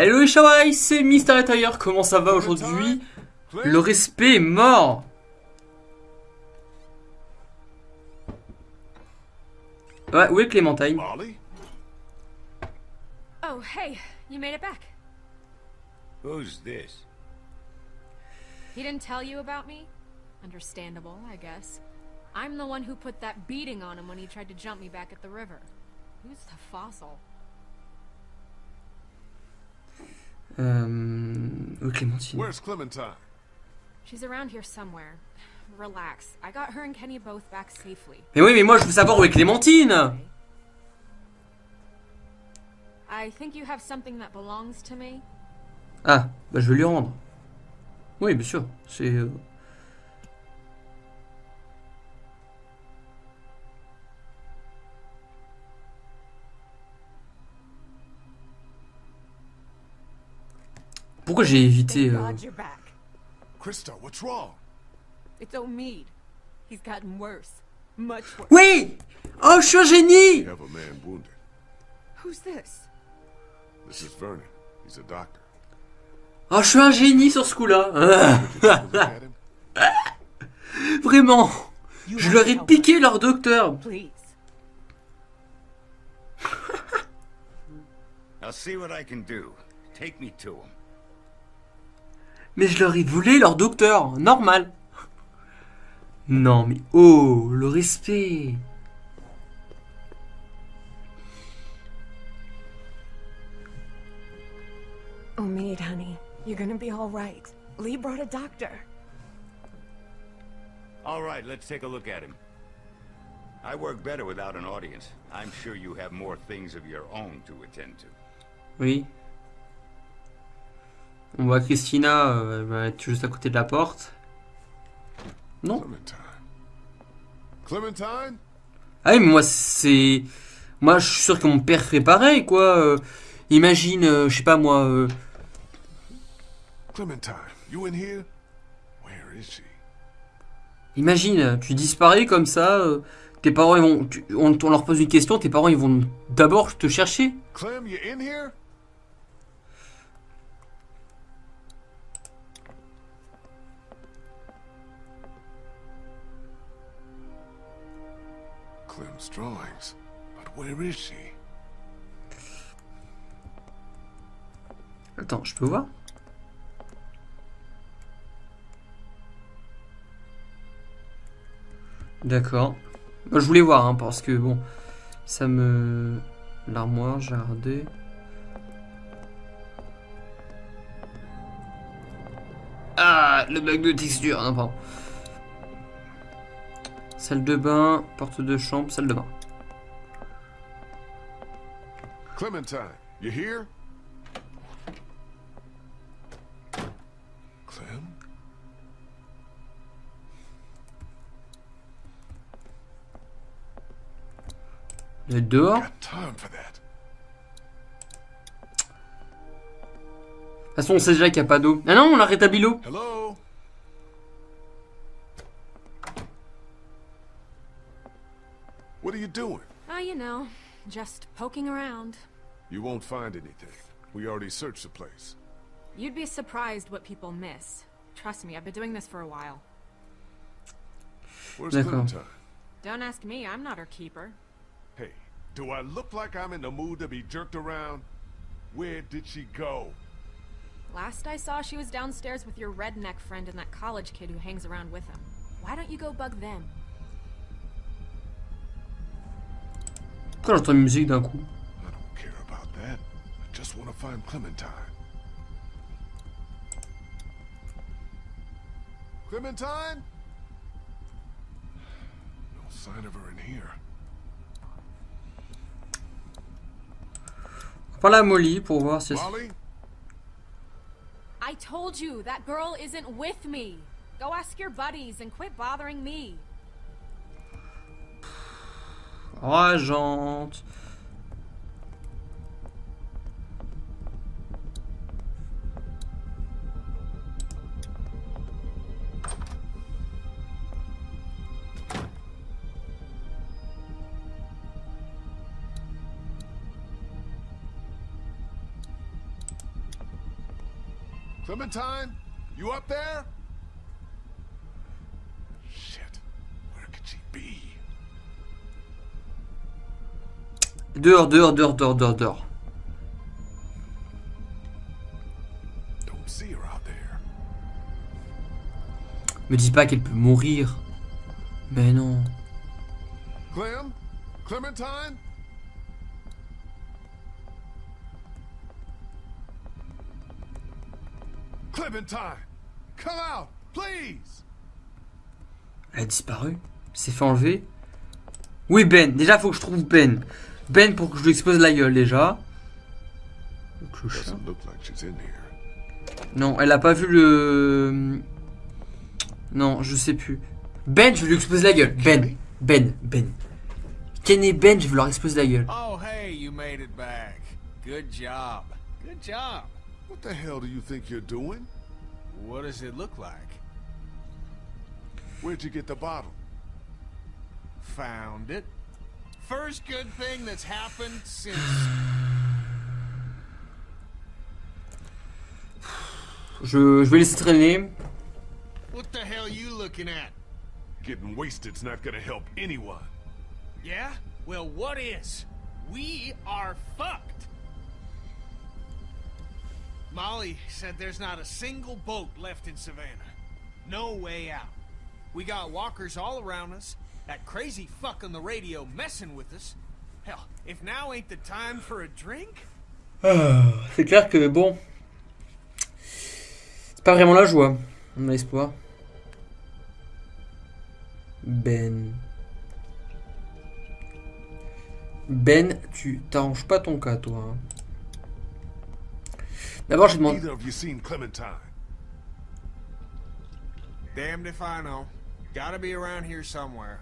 Hello les c'est Mister Attire, comment ça va aujourd'hui? Le respect est mort Ouais, où est Clémentine? Molly? Oh, hey, you made it back. Who's this? He didn't tell you about me? Understandable, I guess. I'm the one who put that beating on him when he tried to jump me back at the river. Who's the fossil? Euh... Où est Clémentine Where's Clementine? She's around here somewhere. Relax. I got her and Kenny both back safely. Mais oui, mais moi je veux savoir où est Clémentine I think you have something that belongs to me. Ah, bah je vais lui rendre. Oui, bien sûr, c'est... euh, Pourquoi j'ai évité... euh, God, you're back. Krista, what's wrong? It's Omid. He's gotten worse. Much worse. Oui Oh, je suis un génie We have a man wounded. Who's this? This is Vernon. He's a doctor. Oh, je suis un génie sur ce coup-là. Vraiment Je leur ai piqué leur docteur us, Please. I'll see what I can do. Take me to him. Mais je leur ai volé leur docteur, normal. Non mais oh, le respect. Omid, honey. You're gonna be all right. Lee brought a doctor. All right, let's take a look at him. I work better without an audience. I'm sure you have more things of your own to attend to. Oui. On voit Christina, euh, elle va être juste à côté de la porte. Non Clementine. Clementine? Ah oui, mais moi c'est... Moi je suis sûr que mon père ferait pareil, quoi. Euh, imagine, euh, je sais pas moi... euh, Clementine, you in here? Where is she? Imagine, tu disparais comme ça, tes parents ils vont... tu- on, on leur pose une question, tes parents ils vont d'abord te chercher. Clem, you in here? Drawings. But where is she? Attends, je peux voir? D'accord. Moi, je voulais voir, hein, parce que bon, ça me... L'armoire, jardin. Ah, le bug de texture, non, pardon. Salle de bain, porte de chambre, salle de bain. Clementine, you here? Clem? Elle est dehors? De toute façon, on sait déjà qu'il n'y a pas d'eau. Ah non, on a rétabli l'eau. Are you doing? Oh, you know, just poking around. You won't find anything. We already searched the place. You'd be surprised what people miss. Trust me, I've been doing this for a while. Where's D'accord. Clementine? Don't ask me, I'm not her keeper. Hey, do I look like I'm in the mood to be jerked around? Where did she go? Last I saw, she was downstairs with your redneck friend and that college kid who hangs around with him. Why don't you go bug them? Pourquoi j'entends une musique d'un coup I don't care about that. I just want to find Clementine. Clementine? No sign of her in here. À Molly pour voir si... Molly? I told you, that girl isn't with me. Go ask your buddies and quit bothering me. Rageante. Clementine, you up there? Dehors, dehors, dehors, dehors, dehors, dehors. Don't see her out there. Me dis pas qu'elle peut mourir. Mais non. Clem? Clementine? Clementine! Come out, please! Elle a disparu. S'est fait enlever. Oui, Ben. Déjà, faut que je trouve Ben. Ben pour que je lui expose la gueule, déjà. Non, elle a pas vu le... Non, je sais plus. Ben, je vais lui exploser la gueule. Ben. Ben. Ben. Ken et Ben, je vais leur exploser la gueule. Oh, hey, you made it back. Good job. Good job. What the hell do you think you're doing? What does it look like? Where'd you get the bottle? Found it. First good thing that's happened since. Je, je vais laisser traîner. What the hell are you looking at? Getting wasted's not gonna help anyone. Yeah? Well, what is? We are fucked. Molly said there's not a single boat left in Savannah. No way out. We got walkers all around us. That crazy fuck on the radio messing with us. Hell, if now ain't the time for a drink? Ah, C'est clair que bon. C'est pas vraiment la joie. On a espoir. Ben. Ben, tu t'arranges pas ton cas, toi. hein. D'abord, je demande. Either of you seen Clementine? Damned if I know. Gotta be around here somewhere.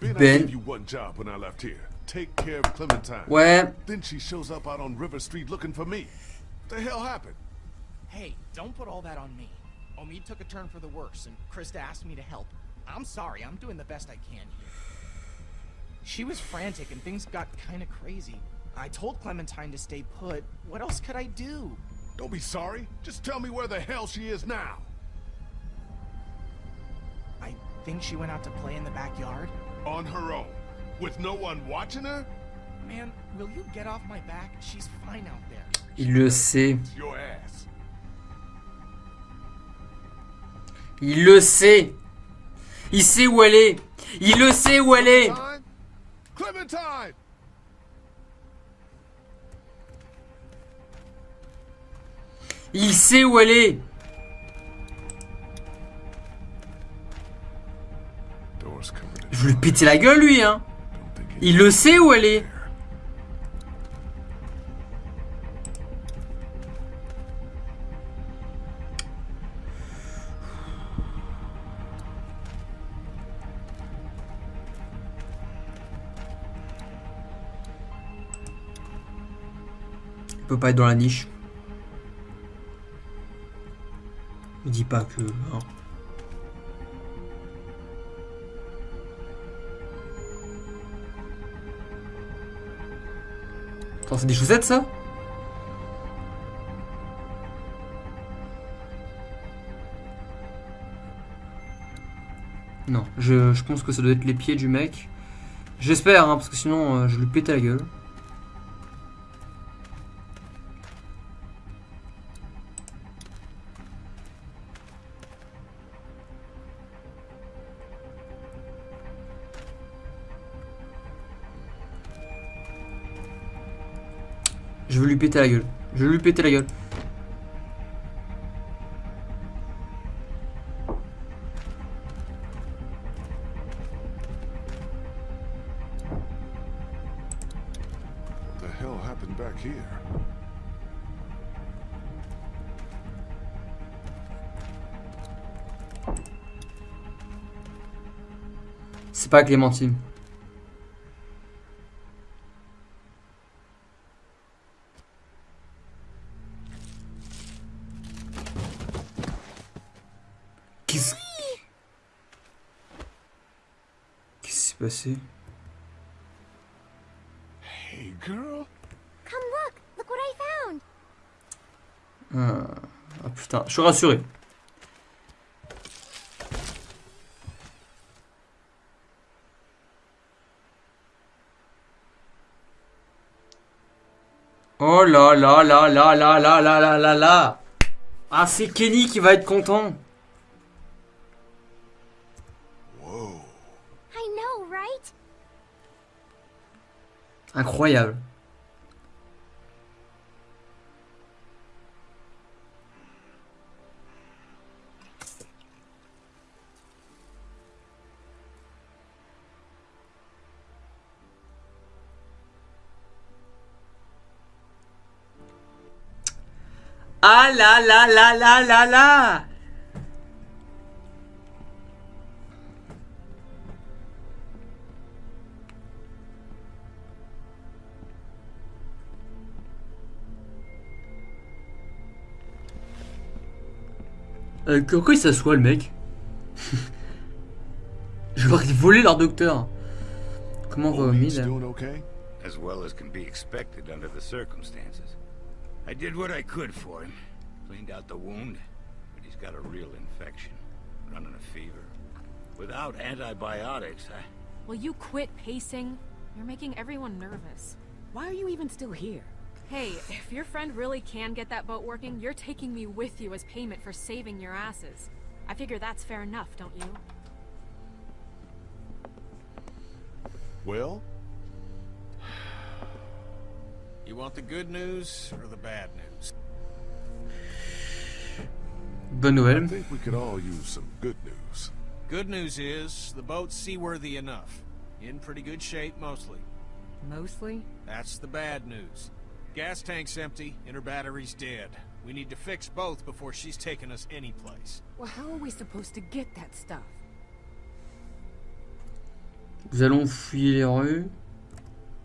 Ben, I gave you one job when I left here. Take care of Clementine. Ouais. Then she shows up out on River Street looking for me. What the hell happened? Hey, don't put all that on me. Omid took a turn for the worse, and Krista asked me to help. I'm sorry, I'm doing the best I can here. She was frantic and things got kinda crazy. I told Clementine to stay put. What else could I do? Don't be sorry. Just tell me where the hell she is now. I think she went out to play in the backyard. On her own. With no one watching her? Man, will you get off my back? She's fine out there. Il le sait. Il le sait. Il sait où elle est. Il le sait où elle est. Clementine? Clementine! Il sait où elle est. vais lui péter la gueule, lui, hein. Il le sait où elle est. Il peut pas être dans la niche. Me dis pas que. hein. Attends, c'est des chaussettes ça? Non, je, je pense que ça doit être les pieds du mec. J'espère, hein, parce que sinon euh, je lui pétais la gueule. Péter la gueule. Je lui péter la gueule. C'est pas Clémentine. Hey, girl. Come look! Look what I found! Ah, Ah putain, je suis rassuré. Oh là là là là là là là là là là Ah c'est Kenny qui va être content Incroyable. Ah là là là là là là Euh, pourquoi il s'assoit le mec Je vais voler leur docteur. Comment on va au doing okay? As well as can be expected under the circumstances. I did what I could for him. Cleaned out the wound, but he's got a real infection. Running a fever. Without antibiotics, I... Will you quit pacing? You're making everyone nervous. Why are you even still here? Hey, if your friend really can get that boat working, you're taking me with you as payment for saving your asses. I figure that's fair enough, don't you? Well, You want the good news or the bad news? Bonne I think we could all use some good news. Good news is, the boat's seaworthy enough. In pretty good shape, mostly. Mostly? That's the bad news. Gas tank's empty, and her battery's dead. We need to fix both before she's taking us anyplace. Well, how are we supposed to get that stuff? Nous allons fouiller les rues.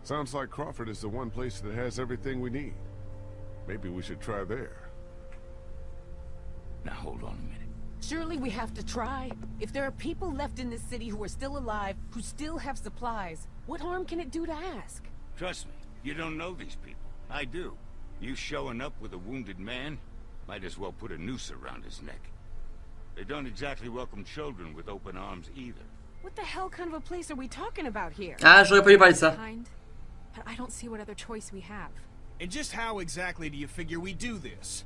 Sounds like Crawford is the one place that has everything we need. Maybe we should try there. Now hold on a minute. Surely we have to try. If there are people left in this city who are still alive, who still have supplies, what harm can it do to ask? Trust me, you don't know these people. I do. You showing up with a wounded man, might as well put a noose around his neck. They don't exactly welcome children with open arms either. What the hell kind of a place are we talking about here? Ah, j'aurais pas dû parler de But I don't see what other choice we have. And just how exactly do you figure we do this?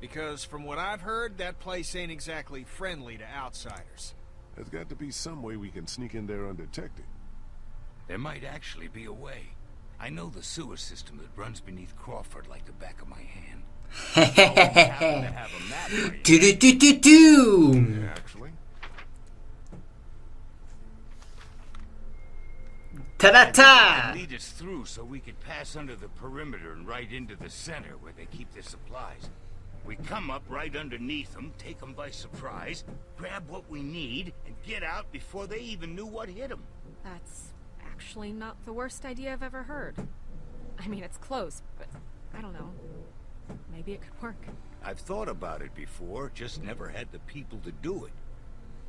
Because from what I've heard, that place ain't exactly friendly to outsiders. There's got to be some way we can sneak in there undetected. There might actually be a way. I know the sewer system that runs beneath Crawford like the back of my hand. Happen to have a map for you. Tu tu tu tu tu. Actually, Ta-da-ta. Lead us through so we could pass under the perimeter and right into the center where they keep their supplies. We come up right underneath them, take them by surprise, grab what we need, and get out before they even knew what hit them. That's actually not the worst idea I've ever heard. I mean, it's close, but I don't know. Maybe it could work. I've thought about it before, just never had the people to do it.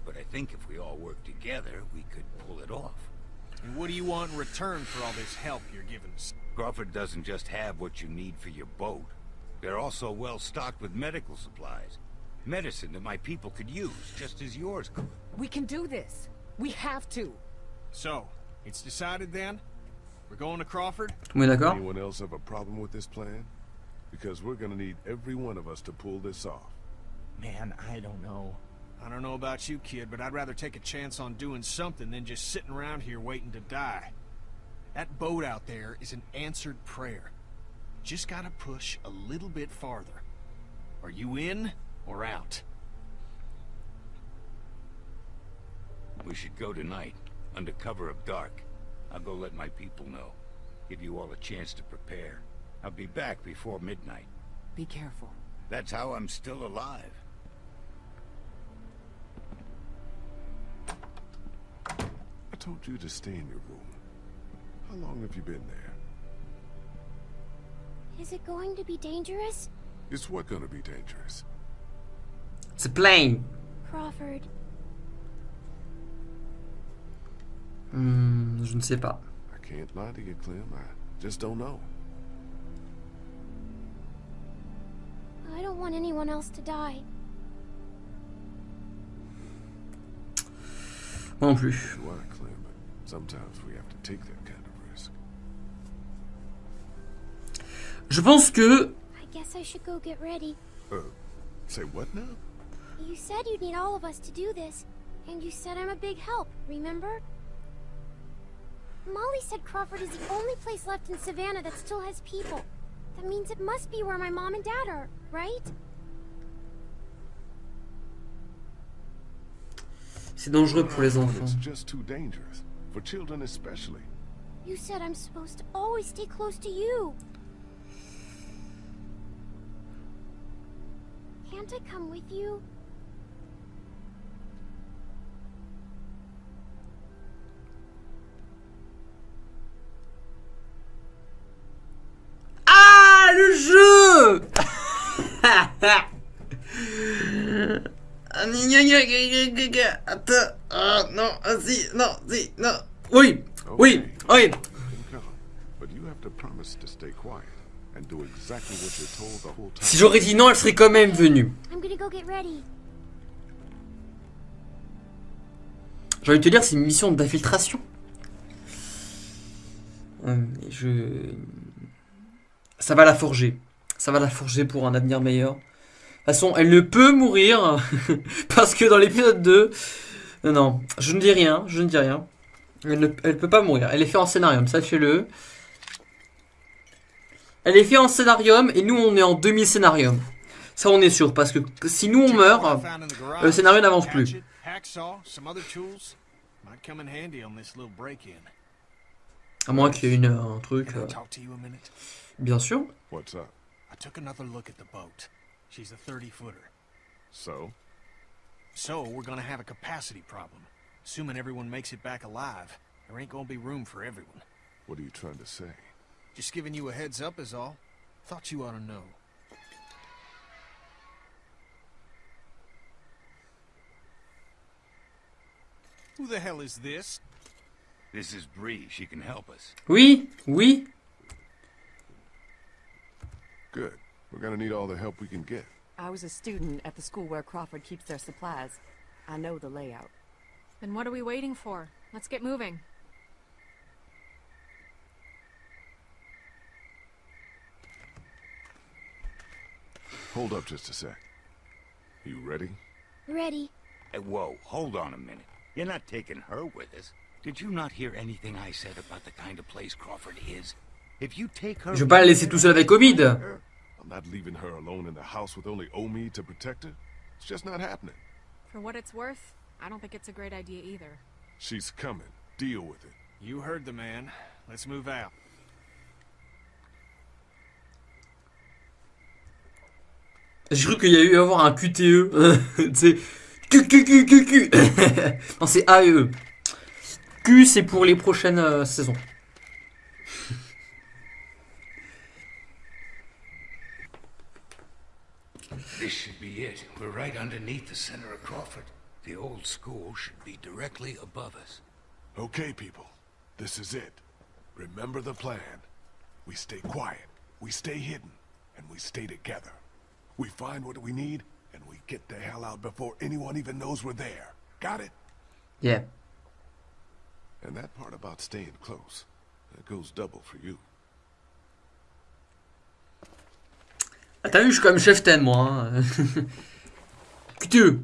But I think if we all work together, we could pull it off. And what do you want in return for all this help you're giving us? Crawford doesn't just have what you need for your boat. They're also well stocked with medical supplies. Medicine that my people could use, just as yours could. We can do this. We have to. So, it's decided then? We're going to Crawford? Tout le monde d'accord anyone else have a problem with this plan? Because we're gonna need every one of us to pull this off. Man, I don't know. I don't know about you, kid, but I'd rather take a chance on doing something than just sitting around here waiting to die. That boat out there is an answered prayer. Just gotta push a little bit farther. Are you in or out? We should go tonight, under cover of dark. I'll go let my people know. Give you all a chance to prepare. I'll be back before midnight. Be careful. That's how I'm still alive. I told you to stay in your room. How long have you been there? Is it going to be dangerous? It's what gonna be dangerous? It's a plane. Crawford, Hmm, je ne sais pas. I can't lie to you, Clem. I just don't know. I don't don't want anyone else to die. Moi non plus. You are, Clem, but sometimes we have to take that kind of risk. Je pense que I guess I should go get ready. Uh, say what now? You said you'd need all of us to do this, and you said I'm a big help, remember? Molly said Crawford is the only place left in Savannah that still has people. That means it must be where my mom and dad are, right? c'est dangereux pour les enfants. It's just too dangerous. For children especially. You said I'm supposed to always stay close to you. Can't I come with you? Attends, ah, non, ah, si, non, si, non. Oui, oui, oui. Si j'aurais dit non, elle serait quand même venue. I'm gonna go get ready. J'ai envie de te dire, c'est une mission d'infiltration. Et Je... Ça va la forger. Ça va la forger pour un avenir meilleur. De toute façon, elle ne peut mourir. parce que dans l'épisode 2... Non, non, je ne dis rien, je ne dis rien. Elle ne elle peut pas mourir. Elle est faite en scénarium, sachez-le. Elle est faite en scénarium et nous, on est en demi-scénarium. Ça, on est sûr. Parce que si nous, on meurt... le scénario n'avance plus. Hatchet, hacksaw, some other tools. Might come in handy on this little break-in. À moins qu'il y ait une, un truc... Euh, talk to you a minute? Bien sûr. What's up? I took another look at the boat. She's a 30-footer. So? So, we're gonna have a capacity problem. Assuming everyone makes it back alive, there ain't gonna be room for everyone. What are you trying to say? Just giving you a heads up is all. Thought you ought to know. Who the hell is this? This is Bree. She can help us. Oui, oui. Good. We're gonna need all the help we can get. I was a student at the school where Crawford keeps their supplies. I know the layout. Then what are we waiting for? Let's get moving. Hold up just a sec. You ready? Ready. Hey, whoa, hold on a minute. You're not taking her with us. Did you not hear anything I said about the kind of place Crawford is? If you take her... Je vais pas la laisser tout seul avec Omid. Not leaving her alone in the house with only Omi to protect her? It's just not happening. For what it's worth, I don't think it's a great idea either. She's coming. Deal with it. You heard the man. Let's move out. J'ai cru qu'il y a eu à avoir un QTE. tu sais. Q, Q, Q, Q, Q. non, c'est A et E. Q, c'est pour les prochaines euh, saisons. This should be it. We're right underneath the center of Crawford. The old school should be directly above us. Okay, people. This is it. Remember the plan. We stay quiet, we stay hidden, and we stay together. We find what we need, and we get the hell out before anyone even knows we're there. Got it? Yeah. And that part about staying close, that goes double for you. Ah, T'as vu, je suis quand même chef 10, moi. hein. QTE.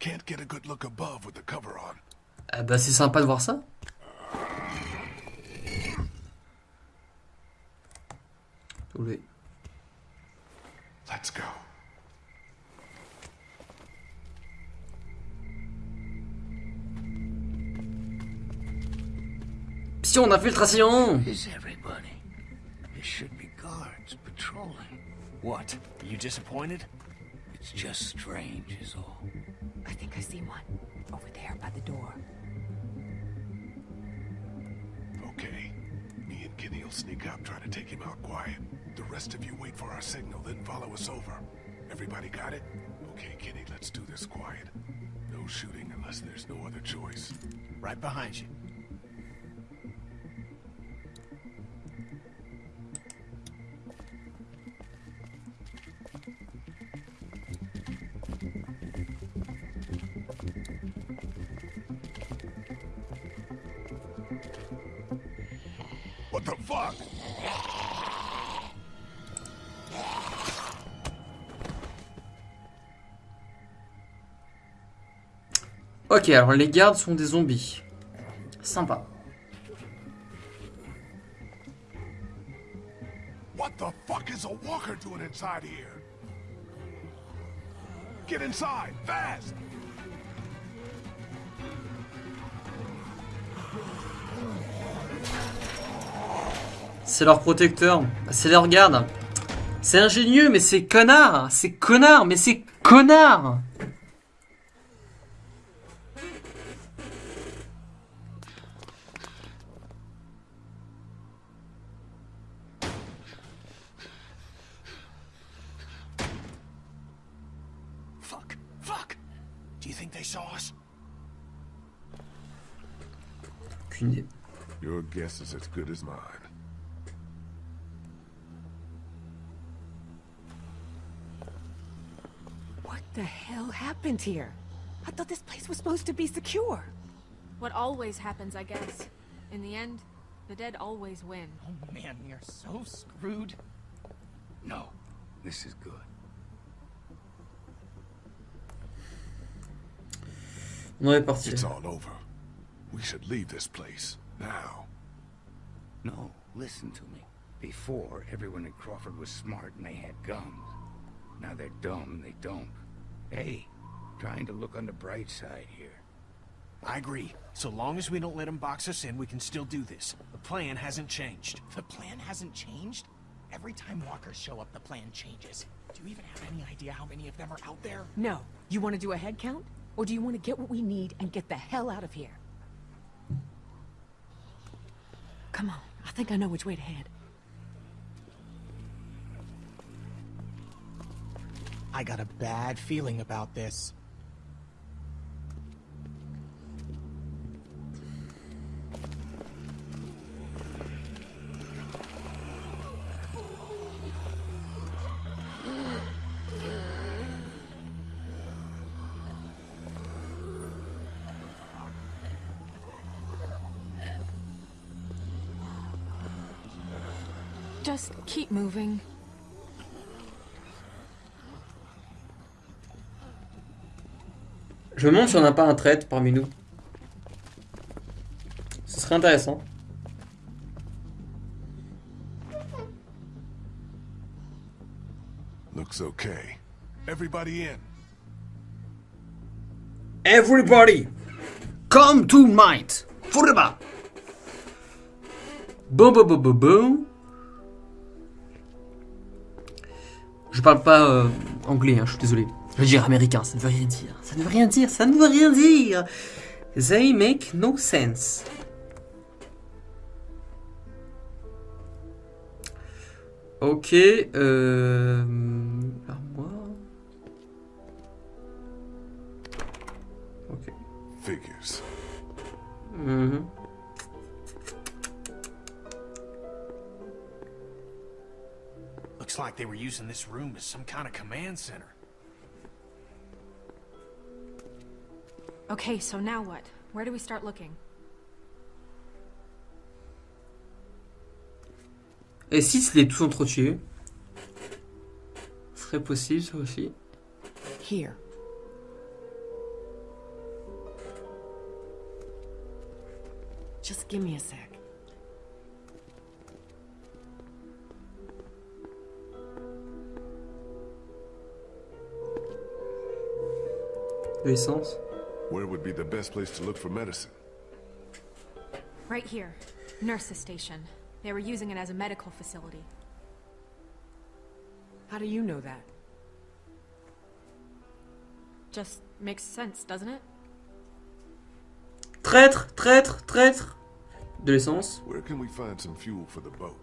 Can't get a good look above with the cover on. Ah bah, c'est sympa de voir ça. Oui. Let's go. Mission d'infiltration Is everybody? There should be guards patrolling. What? Are you disappointed? It's just strange is all. I think I see one. Over there by the door. Okay. Me and Kenny will sneak up, try to take him out quiet. The rest of you wait for our signal, then follow us over. Everybody got it? Okay, Kenny, let's do this quiet. No shooting unless there's no other choice. Right behind you. The fuck? Ok, alors les gardes sont des zombies. Sympa. What the fuck is a walker doing inside here? Get inside, fast! C'est leur protecteur. C'est leur garde. C'est ingénieux, mais c'est connard. C'est connard, mais c'est connard. Fuck. Fuck. Do you think they saw us? Aucune idée. Your guess is as good as mine. The hell happened here? I thought this place was supposed to be secure. What always happens, I guess. In the end, the dead always win. Oh man, we are so screwed. No, this is good. On est parti. It's all over. We should leave this place. Now. No, listen to me. Before, everyone at Crawford was smart and they had guns. Now they're dumb and they don't. Hey, trying to look on the bright side here. I agree. So long as we don't let them box us in, we can still do this. The plan hasn't changed. The plan hasn't changed? Every time walkers show up, the plan changes. Do you even have any idea how many of them are out there? No. You want to do a head count? Or do you want to get what we need and get the hell out of here? Come on. I think I know which way to head. I got a bad feeling about this. Just keep moving. Je me demande si on n'a pas un traître parmi nous. Ce serait intéressant. Looks okay. Everybody in. Everybody, come to might. Forever. Boum, boum, boum, boum, boum. Je parle pas euh, anglais, hein, je suis désolé. Je veux dire américain, ça ne veut rien dire. Ça ne veut rien dire, ça ne veut rien dire. They make no sense. Ok, euh... Armoire. Ok. Figures. Mhm. Looks like they were using this room as some kind of command center. Okay, so now what? Where do we start looking? Et si se les tous entretués Ce serait possible, ça aussi. Here. Just give me a sec. De l'essence. Where would be the best place to look for medicine? Right here. Nurse's station. They were using it as a medical facility. How do you know that? Just makes sense, doesn't it? Traître, traître, traître. De l'essence. Where can we find some fuel for the boat?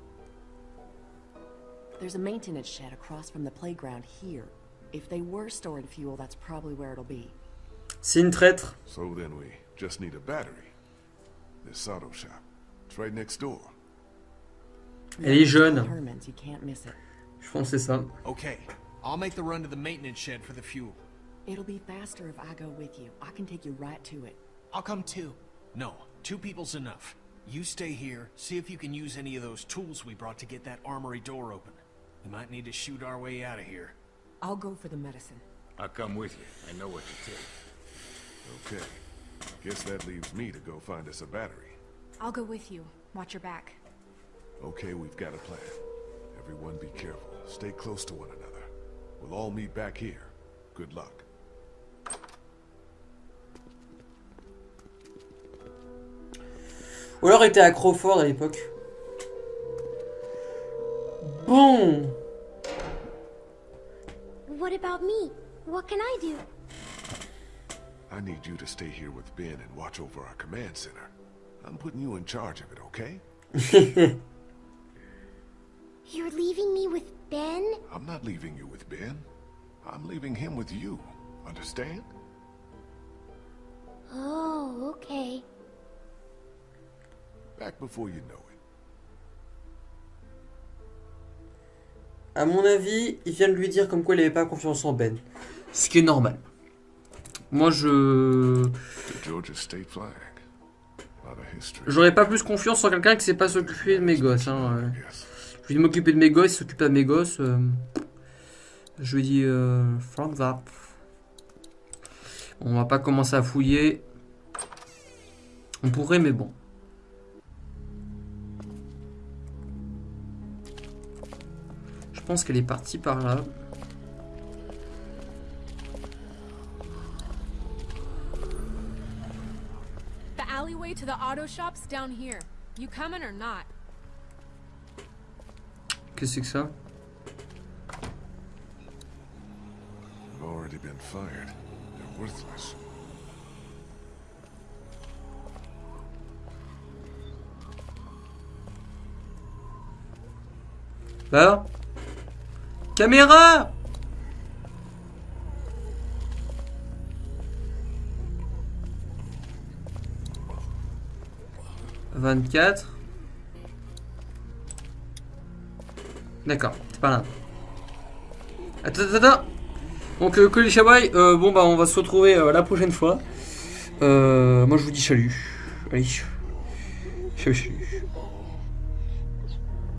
There's a maintenance shed across from the playground here. If they were storing fuel, that's probably where it'll be. C'est une traître. So then we just need a battery. This auto shop. It's right next door. Elle est jeune. Je pense que c'est ça. Okay, I'll make the run to the maintenance shed for the fuel. It'll be faster if I go with you. I can take you right to it. I'll come too. No, two people's enough. You stay here, see if you can use any of those tools we brought to get that armory door open. We might need to shoot our way out of here. I'll go for the medicine. I'll come with you. I know what to take. Okay. Guess that leaves me to go find us a battery. I'll go with you. Watch your back. Okay, we've got a plan. Everyone be careful. Stay close to one another. We'll all meet back here. Good luck. Ou alors il était à Crawford à l'époque. Bon. What about me? What can I do? I need you to stay here with Ben and watch over our command center. I'm putting you in charge of it, okay? You're leaving me with Ben? I'm not leaving you with Ben. I'm leaving him with you. Understand? Oh, okay. Back before you know it. À mon avis, il vient de lui dire comme quoi il avait pas confiance en Ben. Ce qui est normal. Of history. J'aurais pas plus confiance en quelqu'un qui sait pas s'occuper de mes gosses. Hein. Je vais m'occuper de mes gosses, il s'occupe de mes gosses. euh. Je lui dis... Euh. On va pas commencer à fouiller. On pourrait, mais bon. Je pense qu'elle est partie par là. Alleyway to the auto shop's down here. You coming or not? Qu'est-ce que c'est que ça They've already been fired. They're worthless. Là Caméra Vingt-quatre. D'accord, c'est pas là. Attends, attends, attends Donc, euh, Colis Chaboy, euh, bon bah on va se retrouver euh, la prochaine fois. Euh, moi je vous dis salut. Allez. Salut, salut.